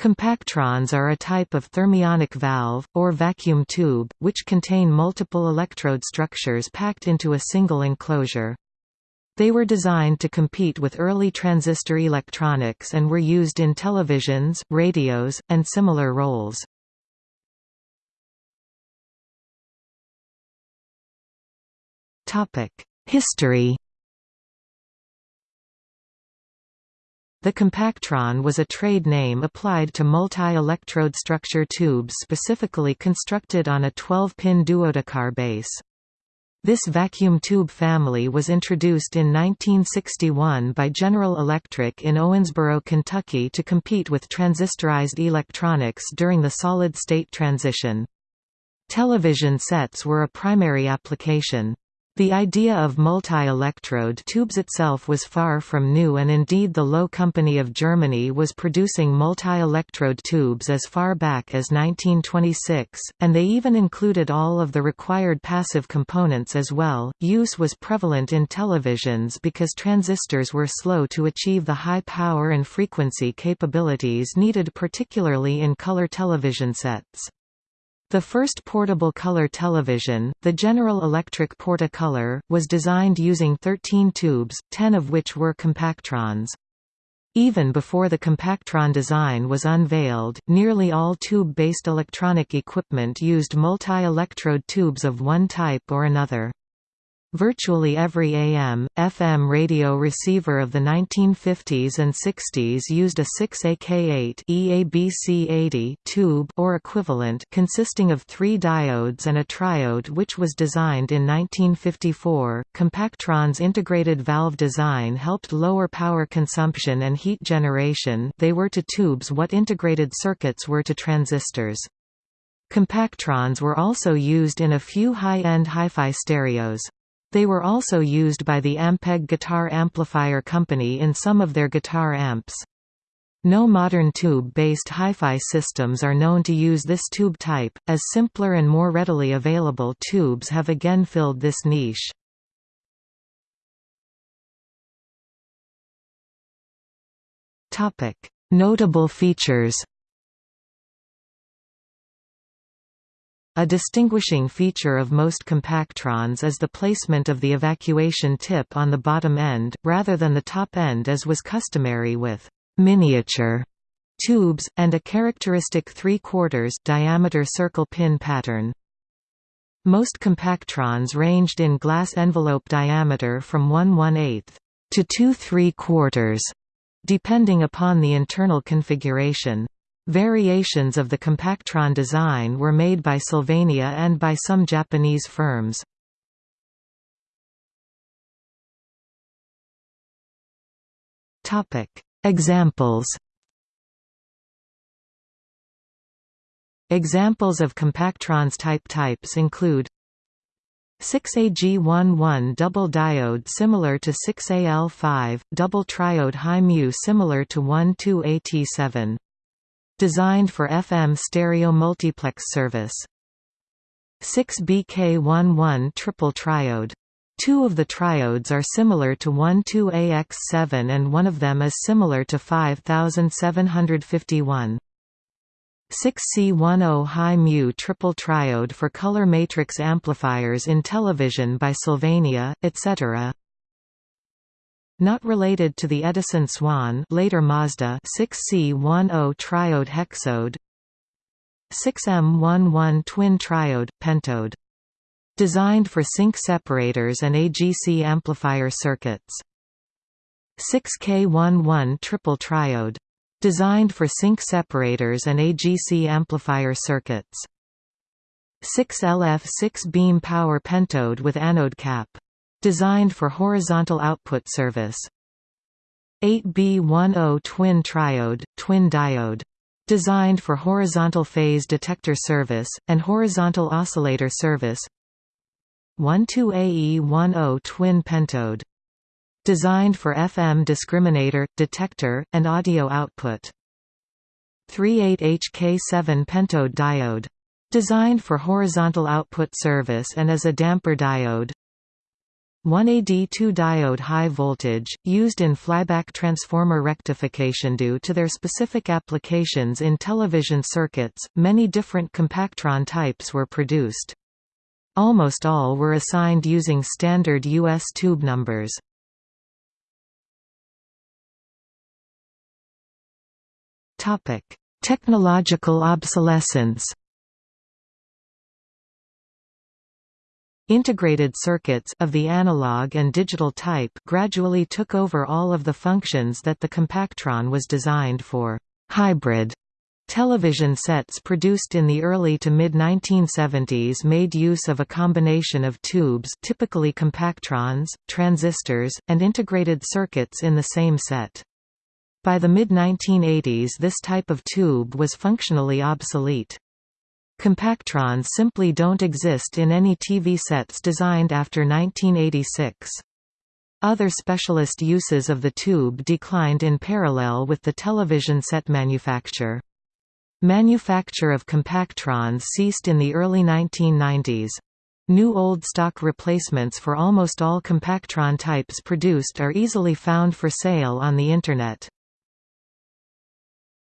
Compactrons are a type of thermionic valve, or vacuum tube, which contain multiple electrode structures packed into a single enclosure. They were designed to compete with early transistor electronics and were used in televisions, radios, and similar roles. History The compactron was a trade name applied to multi-electrode structure tubes specifically constructed on a 12-pin duodecar base. This vacuum tube family was introduced in 1961 by General Electric in Owensboro, Kentucky to compete with transistorized electronics during the solid-state transition. Television sets were a primary application. The idea of multi-electrode tubes itself was far from new and indeed the Loewe Company of Germany was producing multi-electrode tubes as far back as 1926, and they even included all of the required passive components as well. Use was prevalent in televisions because transistors were slow to achieve the high power and frequency capabilities needed particularly in color television sets. The first portable color television, the General Electric Portacolor, was designed using 13 tubes, 10 of which were compactrons. Even before the compactron design was unveiled, nearly all tube-based electronic equipment used multi-electrode tubes of one type or another. Virtually every AM, FM radio receiver of the 1950s and 60s used a 6AK8 EABC80 tube or equivalent consisting of three diodes and a triode which was designed in 1954. Compactron's integrated valve design helped lower power consumption and heat generation they were to tubes what integrated circuits were to transistors. Compactrons were also used in a few high-end hi-fi stereos. They were also used by the Ampeg Guitar Amplifier Company in some of their guitar amps. No modern tube-based hi-fi systems are known to use this tube type, as simpler and more readily available tubes have again filled this niche. Notable features A distinguishing feature of most compactrons is the placement of the evacuation tip on the bottom end, rather than the top end as was customary with «miniature» tubes, and a characteristic 3 quarters diameter circle pin pattern. Most compactrons ranged in glass envelope diameter from 1 1 8 to 2 3 quarters, depending upon the internal configuration. Variations of the compactron design were made by Sylvania and by some Japanese firms. Examples Examples of compactrons type types include 6AG11 double diode similar to 6AL5, double triode high mu similar to 12AT7 Designed for FM stereo multiplex service. 6BK11 triple triode. Two of the triodes are similar to 12AX7 and one of them is similar to 5751. 6C10 high mu triple triode for color matrix amplifiers in television by Sylvania, etc. Not related to the Edison Swan later Mazda 6C10 triode hexode 6M11 twin triode, pentode. Designed for sync separators and AGC amplifier circuits. 6K11 triple triode. Designed for sync separators and AGC amplifier circuits. 6LF 6 beam power pentode with anode cap Designed for horizontal output service. 8B10 twin triode, twin diode. Designed for horizontal phase detector service, and horizontal oscillator service 12AE10 twin pentode. Designed for FM discriminator, detector, and audio output. 38HK7 pentode diode. Designed for horizontal output service and as a damper diode 1AD2 diode high voltage, used in flyback transformer rectification due to their specific applications in television circuits, many different compactron types were produced. Almost all were assigned using standard U.S. tube numbers. Technological obsolescence Integrated circuits of the analog and digital type gradually took over all of the functions that the compactron was designed for. Hybrid television sets produced in the early to mid-1970s made use of a combination of tubes typically compactrons, transistors, and integrated circuits in the same set. By the mid-1980s this type of tube was functionally obsolete. Compactrons simply don't exist in any TV sets designed after 1986. Other specialist uses of the tube declined in parallel with the television set manufacture. Manufacture of compactrons ceased in the early 1990s. New old stock replacements for almost all compactron types produced are easily found for sale on the Internet.